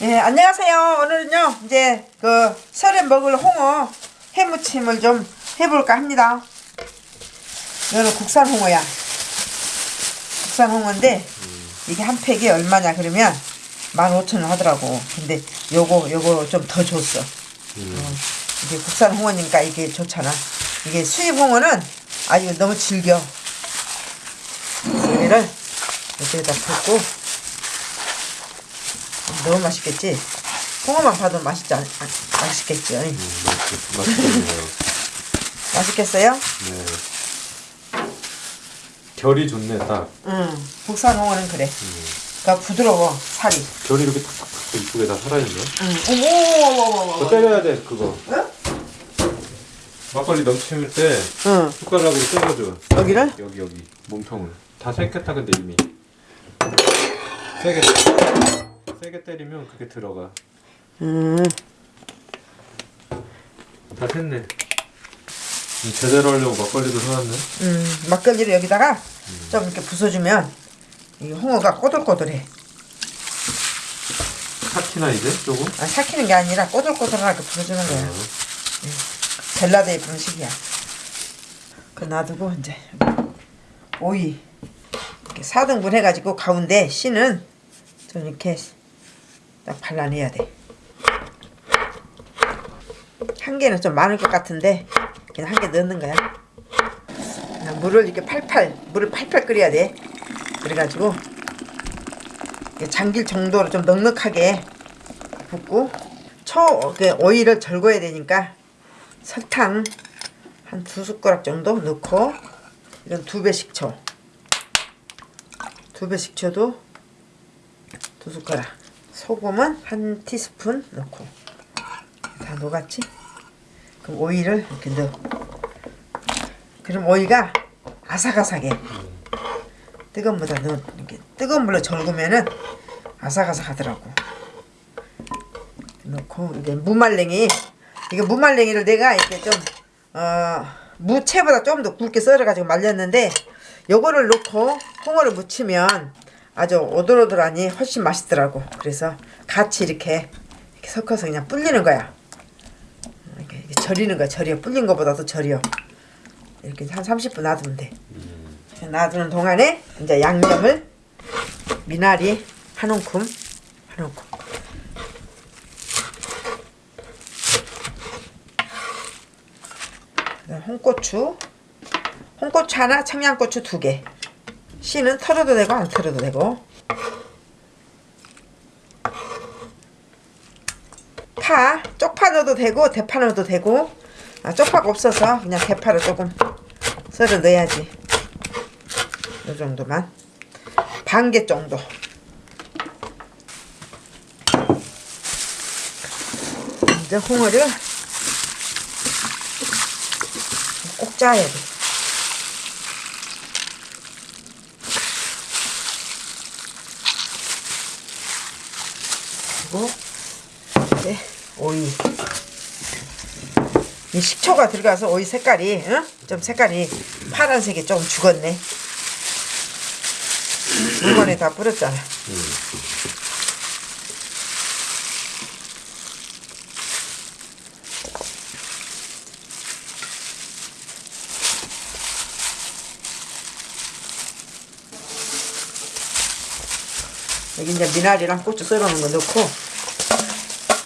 예, 안녕하세요. 오늘은요, 이제 그 설에 먹을 홍어 해무침을 좀 해볼까 합니다. 이거는 국산 홍어야. 국산 홍어인데, 이게 한 팩이 얼마냐 그러면 15,000원 하더라고. 근데 요거, 요거 좀 더 줬어. 어, 이게 국산 홍어니까 이게 좋잖아. 이게 수입 홍어는 아주 너무 질겨. 여기를 여기에다 붓고 너무 맛있겠지? 홍어만 봐도 맛있지 않, 아, 맛있겠지? 맛있겠네요. 맛있겠어요? 네. 결이 좋네 딱. 응. 국산 홍어는 그래. 그러니까 부드러워 살이. 결이 이렇게 탁탁탁 이쁘게 다 살아있네. 응. 그거 때려야 돼 그거. 응? 막걸리 넘칠 때 응. 숟가락으로 때려줘. 여기를? 여기 여기 몸통을. 다 생겼다 근데 이미. 세게 세게 때리면 그게 들어가. 음. 다 됐네. 음, 제대로 하려고 막걸리도 사왔네. 음. 막걸리를 여기다가 좀 이렇게 부숴주면 이 홍어가 꼬들꼬들해. 삭히나 이제 조금? 아, 삭히는 게 아니라 꼬들꼬들하게 부숴주는 거야. 어. 벨라데이 부는 식이야. 그 놔두고 이제 오이 이렇게 4등분 해가지고 가운데 씨는 좀 이렇게 딱 발라내야 돼. 한 개는 좀 많을 것 같은데 그냥 한 개 넣는 거야. 물을 이렇게 팔팔 물을 팔팔 끓여야 돼. 그래가지고 잠길 정도로 좀 넉넉하게 붓고 초그 오이를 절거해야 되니까 설탕 한 두 숟가락 정도 넣고 이건 두배 식초 두배 식초도 두 숟가락 소금은 한 티스푼 넣고. 다 녹았지? 그럼 오이를 이렇게 넣어. 그럼 오이가 아삭아삭해. 뜨거운 물에 넣어. 이렇게 뜨거운 물로 절구면은 아삭아삭하더라고. 넣고 이제 무말랭이. 이게 무말랭이를 내가 이렇게 좀 어, 무채보다 좀 더 굵게 썰어가지고 말렸는데 요거를 넣고 홍어를 무치면 아주 오돌오돌하니 훨씬 맛있더라고. 그래서 같이 이렇게, 이렇게 섞어서 그냥 불리는 거야. 이렇게, 이렇게 절이는 거야. 절여 불린 거보다도 절여 이렇게 한 30분 놔두면 돼. 놔두는 동안에 이제 양념을 미나리 한 움큼 한 움큼. 홍고추 홍고추 하나 청양고추 두개 씨는 털어도 되고 안 털어도 되고. 파 쪽파 넣어도 되고 대파 넣어도 되고. 아, 쪽파가 없어서 그냥 대파를 조금 썰어 넣어야지. 이 정도만. 반 개 정도. 이제 홍어를 꼭 짜야 돼. 그리고 이제 오이. 이 식초가 들어가서 오이 색깔이 응? 좀 색깔이 파란색이 좀 죽었네. 물건에 다 뿌렸잖아. 여기 이제 미나리랑 고추 썰어 놓은 거 넣고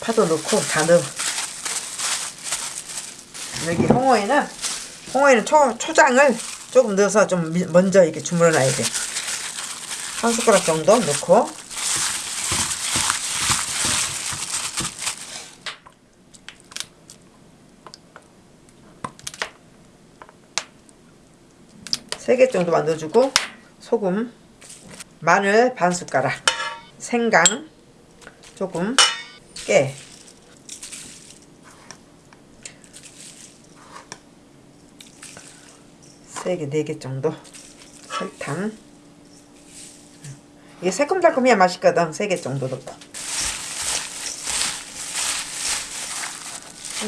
파도 넣고 다 넣어. 여기 홍어에는 홍어에는 초, 초장을 조금 넣어서 좀 미- 먼저 이렇게 주물러 놔야 돼 한 숟가락 정도 넣고. 세 개 정도만 넣어주고 소금 마늘 반 숟가락 생강 조금 깨. 세 개, 네개 정도. 설탕. 이게 새콤달콤해야 맛있거든. 세개 정도 넣고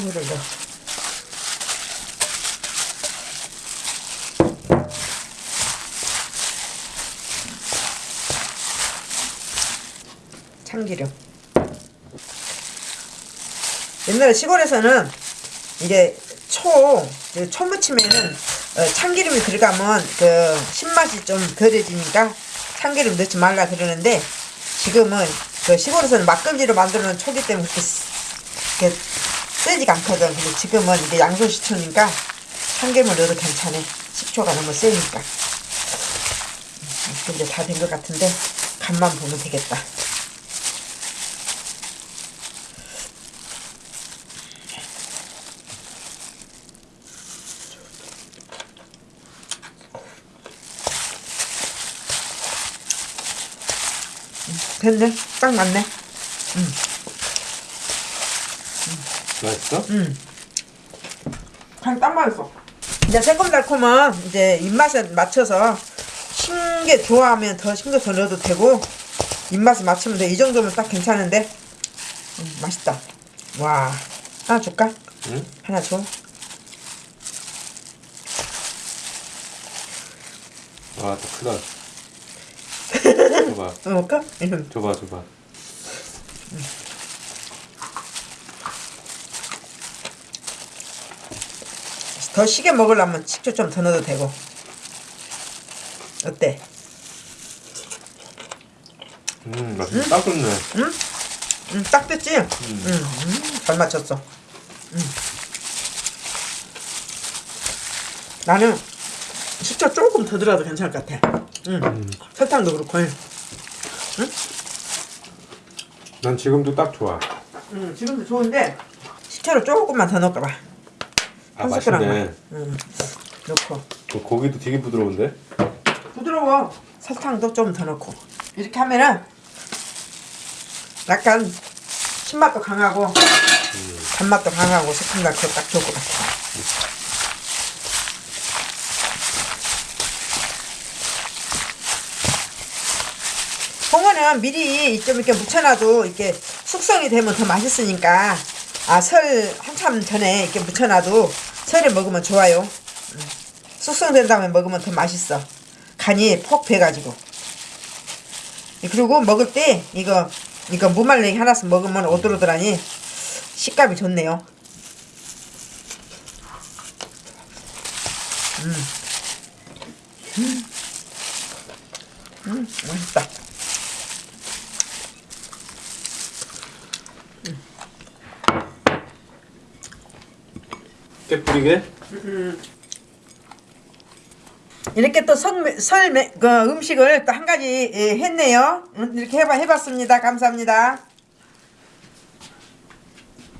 물을 넣어 참기름 옛날에 시골에서는 이게 초, 그초 무침에는 어, 참기름이 들어가면 그 신맛이 좀 덜해지니까 참기름 넣지 말라 그러는데 지금은 그 시골에서는 막걸리로 만드는 초기 때문에 그렇게, 세지가 않거든. 근데 지금은 이게 양손식초니까 참기름을 넣어도 괜찮아. 식초가 너무 세니까. 음, 이제 다 된 것 같은데 간만 보면 되겠다. 됐네. 딱 맞네. 맛있어? 음. 간딱 맞았어. 이제 새콤달콤한 이제 입맛에 맞춰서 신게 좋아하면 더신거더 넣어도 되고 입맛에 맞추면 돼. 이 정도면 딱 괜찮은데 음, 맛있다. 와 하나 줄까? 응? 하나 줘. 아, 더 크다. 줘봐. 먹을까? 응. 줘봐, 줘봐. 더 시게 먹으려면 식초 좀 더 넣어도 되고. 어때? 음, 맛있네. 딱 좋네. 응? 응, 딱 됐지? 응, 음, 잘 맞췄어. 응. 나는 식초 조금 더 들어도 괜찮을 것 같아. 응. 설탕도 그렇고. 응, 난 지금도 딱 좋아. 응, 지금도 좋은데 식초를 조금만 더 넣을까 봐. 아, 한 맛있네. 응. 넣고. 그 고기도 되게 부드러운데? 부드러워. 설탕도 좀 더 넣고. 이렇게 하면은 약간 신맛도 강하고 단맛도 강하고 새콤달콤 딱 좋을 것 같아. 홍어는 미리 좀 이렇게 묻혀놔도 이렇게 숙성이 되면 더 맛있으니까 아 설 한참 전에 이렇게 묻혀놔도 설에 먹으면 좋아요. 음. 숙성된 다음에 먹으면 더 맛있어. 간이 폭 배가지고. 그리고 먹을 때 이거 이거 무말랭이 하나씩 먹으면 오돌오돌하니 식감이 좋네요. 음. 음. 음, 맛있다. 이렇게 또 설, 설 매- 그 음식을 또 한 가지 예, 했네요. 음, 이렇게 해봐, 해봤습니다. 감사합니다.